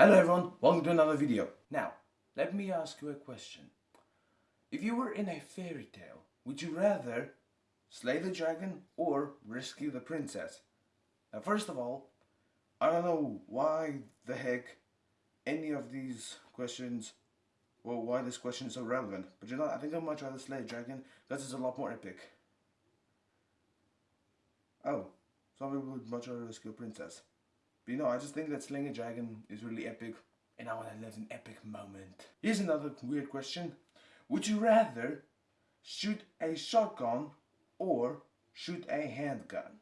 Hello everyone, welcome to another video. Now, let me ask you a question. If you were in a fairy tale, would you rather slay the dragon or rescue the princess? Now first of all, I don't know why the heck any of these questions, well why this question is so relevant, but you know I think I'd much rather slay a dragon because it's a lot more epic. Oh, some people would much rather rescue a princess. But you know, I just think that slaying a dragon is really epic and I want to live an epic moment. Here's another weird question. Would you rather shoot a shotgun or shoot a handgun?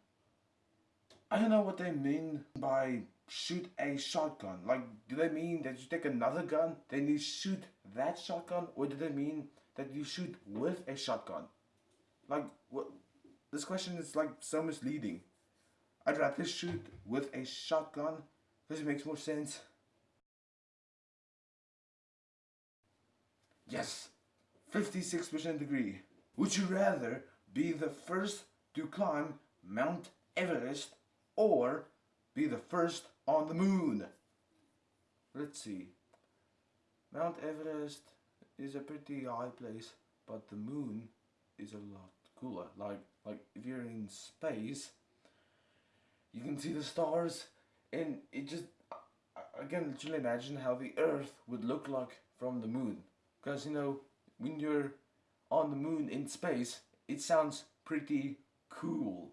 I don't know what they mean by shoot a shotgun. Like, do they mean that you take another gun, then you shoot that shotgun? Or do they mean that you shoot with a shotgun? Like, what? This question is like so misleading. I'd rather shoot with a shotgun because it makes more sense. Yes, 56% agree. Would you rather be the first to climb Mount Everest or be the first on the moon? Let's see. Mount Everest is a pretty high place, but the moon is a lot cooler. Like, like if you're in space, you can see the stars and it just I can literally imagine how the earth would look like from the moon. Because you know when you're on the moon in space it sounds pretty cool.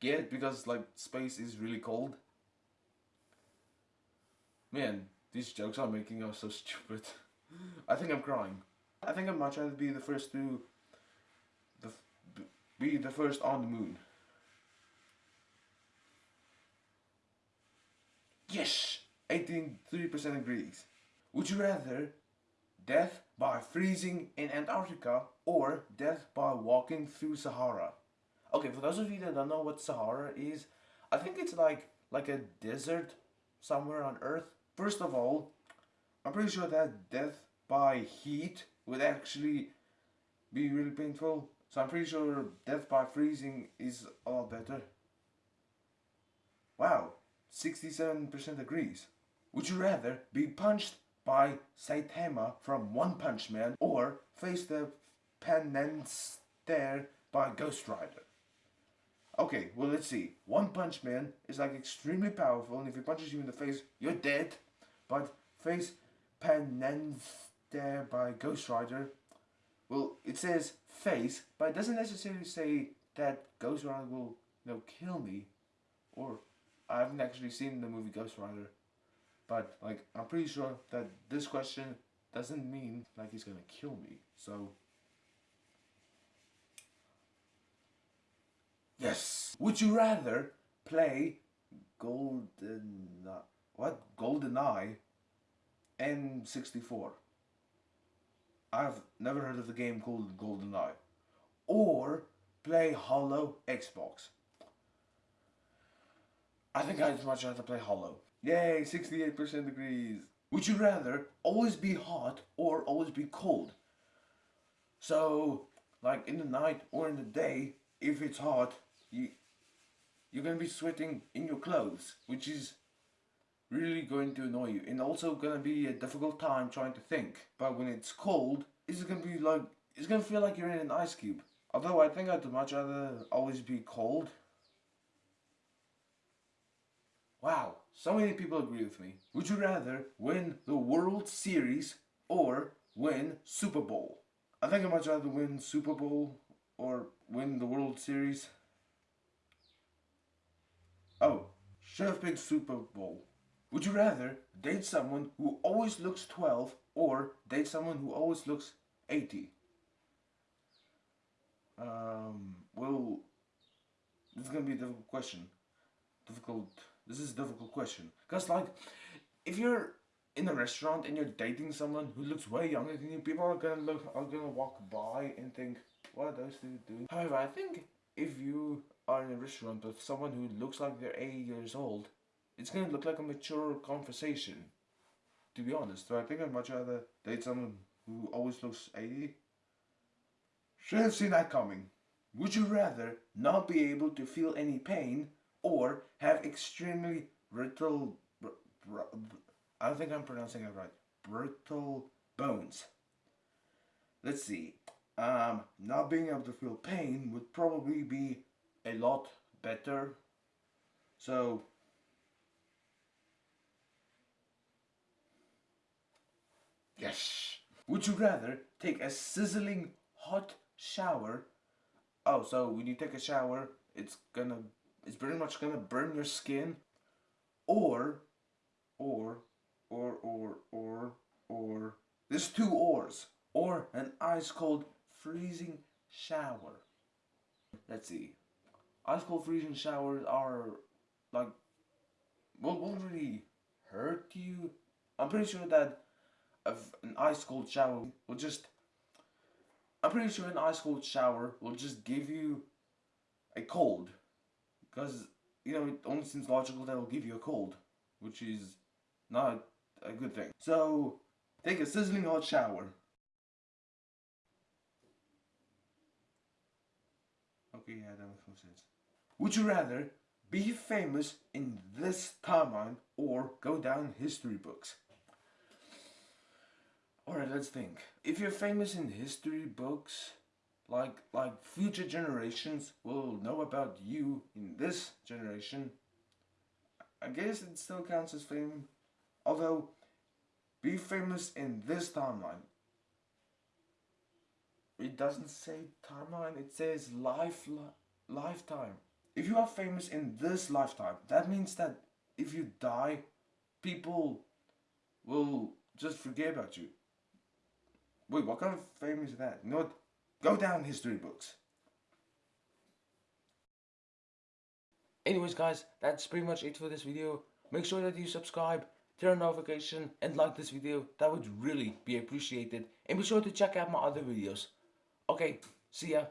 Get because like space is really cold. Man these jokes I'm making are so stupid. I think I'm crying. I think I'd much rather be the first to be the first on the moon. Yes! 83% agrees. Would you rather death by freezing in Antarctica or death by walking through Sahara? Okay, for those of you that don't know what Sahara is, I think it's like like a desert somewhere on Earth. First of all, I'm pretty sure that death by heat would actually be really painful. So I'm pretty sure death by freezing is a lot better. Wow, 67% agrees. Would you rather be punched by Saitama from One Punch Man or face the penance stare by Ghost Rider? Okay, well let's see. One Punch Man is like extremely powerful and if he punches you in the face, you're dead. But face penance stare by Ghost Rider well, it says face, but it doesn't necessarily say that Ghost Rider will, you know, kill me. Or, I haven't actually seen the movie Ghost Rider. But, like, I'm pretty sure that this question doesn't mean, like, he's gonna kill me. So, yes! Would you rather play Golden... What? Golden Eye N64? I've never heard of the game called GoldenEye. Or play Hollow Xbox. I think I'd much rather play Hollow. Yay, 68% degrees. Would you rather always be hot or always be cold? So, like in the night or in the day, if it's hot, you, you're to be sweating in your clothes, which is really going to annoy you and also gonna be a difficult time trying to think. But when it's cold, it's gonna be like, it's gonna feel like you're in an ice cube. Although I think I'd much rather always be cold. Wow, so many people agree with me. Would you rather win the World Series or win Super Bowl? I think I'd much rather win Super Bowl or win the World Series. Oh, should have picked Super Bowl. Would you rather date someone who always looks 12 or date someone who always looks 80? Um, well, this is gonna be a difficult question. Difficult, this is a difficult question. Because like, if you're in a restaurant and you're dating someone who looks way younger than you, people are gonna look, are gonna walk by and think, what are those two doing? However, I think if you are in a restaurant with someone who looks like they're 80 years old, it's going to look like a mature conversation. To be honest, so I think I'd much rather date someone who always looks 80. Should have seen that coming. Would you rather not be able to feel any pain or have extremely brittle. Br- br- I don't think I'm pronouncing it right. Brittle bones. Let's see. Um, not being able to feel pain would probably be a lot better. So. Yes. Would you rather take a sizzling hot shower? Oh, so when you take a shower, it's gonna, it's pretty much gonna burn your skin, or, or, or, or, or, or. There's two ors, or an ice cold freezing shower. Let's see. Ice cold freezing showers are like, will won't really hurt you. I'm pretty sure that of an ice cold shower will just I'm pretty sure an ice cold shower will just give you a cold. Because you know it only seems logical that it'll give you a cold which is not a good thing. So take a sizzling hot shower. Okay yeah that makes sense. Would you rather be famous in this timeline or go down history books Alright, let's think. If you're famous in history books, like like future generations will know about you in this generation, I guess it still counts as fame. Although, be famous in this timeline. It doesn't say timeline, it says life li lifetime. If you are famous in this lifetime, that means that if you die, people will just forget about you. Wait, what kind of fame is that? You know what? Go down history books. Anyways guys, that's pretty much it for this video. Make sure that you subscribe, turn on notification and like this video. That would really be appreciated. And be sure to check out my other videos. Okay, see ya.